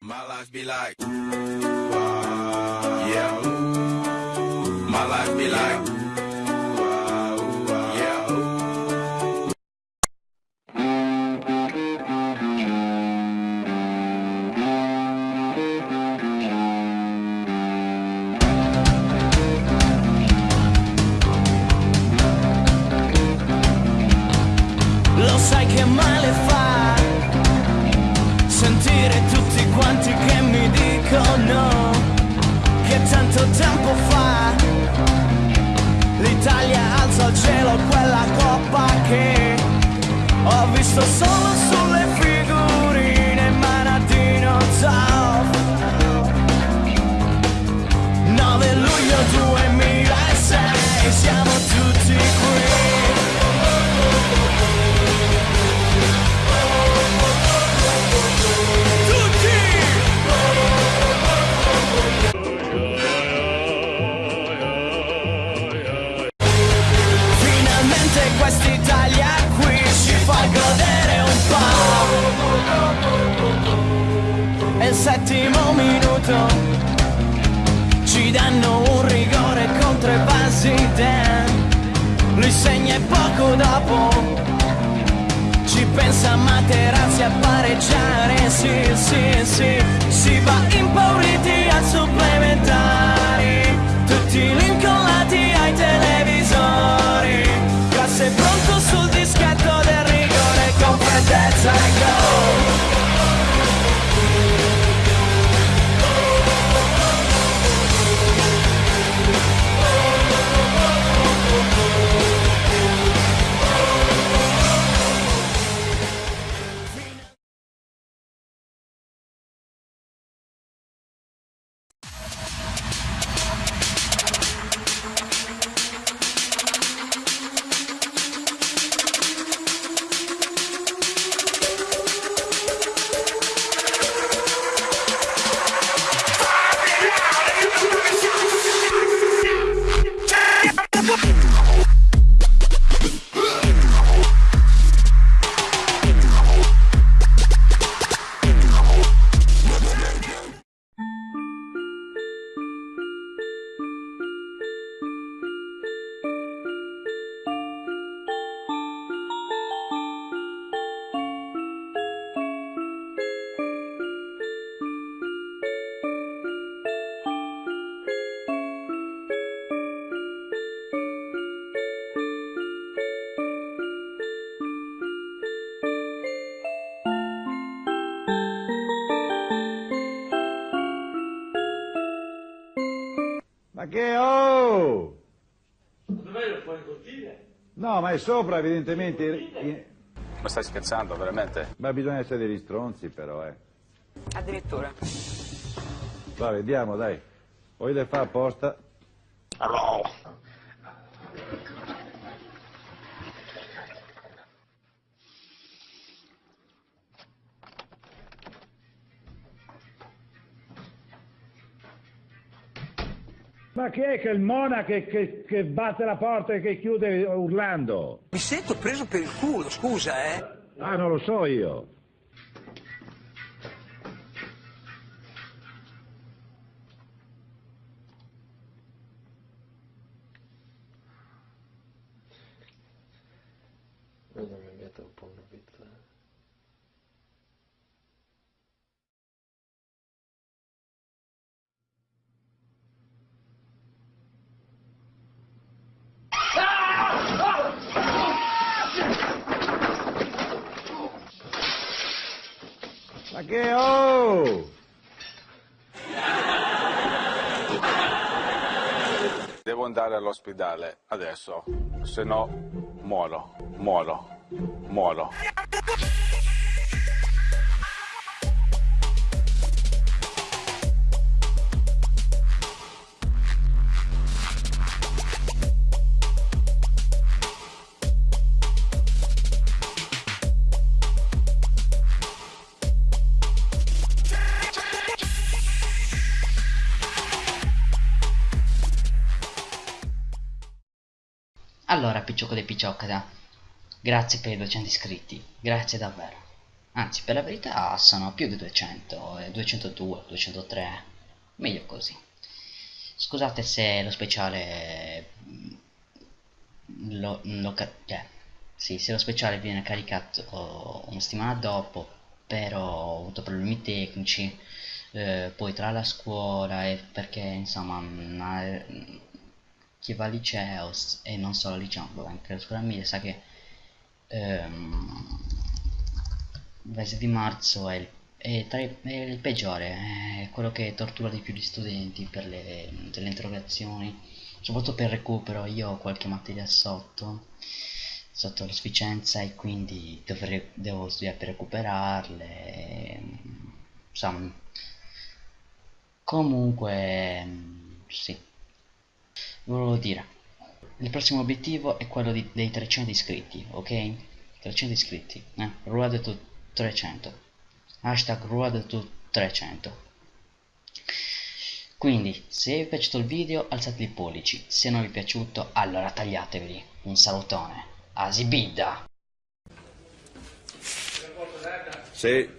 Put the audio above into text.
My life be like, ah, yeah. My life be like, ooh, ah, ooh, ah, yeah, ooh. Lo sai che male quanti che mi dicono che tanto tempo fa l'Italia alza al cielo quella coppa che ho visto solo sulle il settimo minuto ci danno un rigore contro i Basiden. Lui segna e poco dopo ci pensa Materazzi a pareggiare. Sì, sì, che oh! Dov'è lo puoi cortile? No, ma è sopra evidentemente. Ma stai scherzando, veramente? Ma bisogna essere degli stronzi però, eh. Addirittura. Va, vediamo, dai. O le fa apposta. Ma chi è che il Mona che, che- che batte la porta e che chiude urlando? Mi sento preso per il culo, scusa, eh. Ah, non lo so io. Vedo mi mette un po' una pizza. Ma che oh! Devo andare all'ospedale adesso, se no muoro, muoro, muoro. Allora, Picciocco dei Picciocca, grazie per i 200 iscritti, grazie davvero. Anzi, per la verità sono più di 200, eh, 202, 203, meglio così. Scusate se lo speciale mm, lo, lo eh, sì, se lo speciale viene caricato una settimana dopo, però ho avuto problemi tecnici, eh, poi tra la scuola e perché insomma ma, chi va al liceo e non solo al liceo, anche la scuola media sa che ehm, il mese di marzo è il, è, i, è il peggiore, è quello che tortura di più gli studenti per le, delle interrogazioni, soprattutto per il recupero, io ho qualche materia sotto, sotto la sufficienza e quindi dovrei, devo studiare per recuperarle, insomma, comunque, sì, volevo dire, il prossimo obiettivo è quello di, dei 300 iscritti, ok? 300 iscritti, eh? Road to 300 hashtag road to 300 quindi se vi è piaciuto il video alzate i pollici se non vi è piaciuto allora tagliateveli un salutone Asibidda Sì.